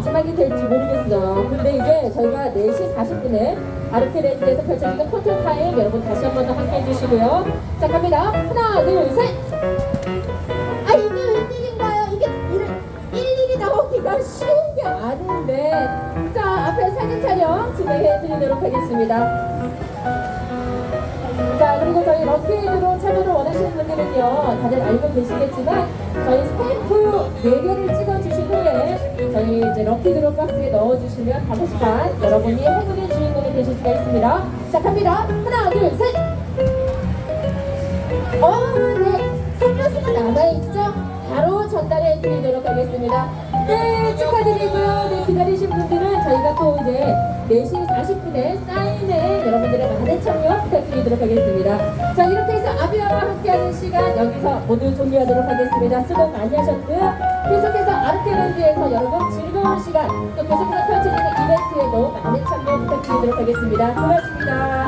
마지막이 될지 모르겠어요. 근데 이제 저희가 4시 40분에 아르케레드에서 펼쳐지는 포토타임 여러분 다시 한 번 더 함께 해주시고요. 자, 갑니다. 하나, 둘, 셋! 아, 드리도록 하겠습니다. 자 그리고 저희 럭키드로 참여를 원하시는 분들은요 다들 알고 계시겠지만 저희 스탬프 4개를 찍어주신 후에 저희 이제 럭키드로 박스에 넣어주시면 다섯 시간 여러분이 행운의 주인공이 되실 수가 있습니다 자 갑니다 하나 둘 셋 어, 네. 선물수가 남아있죠? 바로 전달해 드리도록 하겠습니다. 네, 축하드리고요. 네, 기다리신 분들은 저희가 또 이제 4시 40분에 사인회 여러분들의 많은 참여 부탁드리도록 하겠습니다. 자, 이렇게 해서 아비아와 함께하는 시간 여기서 모두 종료하도록 하겠습니다. 수고 많이 하셨고요. 해서 아르케랜드에서 여러분 즐거운 시간 또 계속해서 펼쳐지는 이벤트에 너무 많은 참여 부탁드리도록 하겠습니다. 고맙습니다.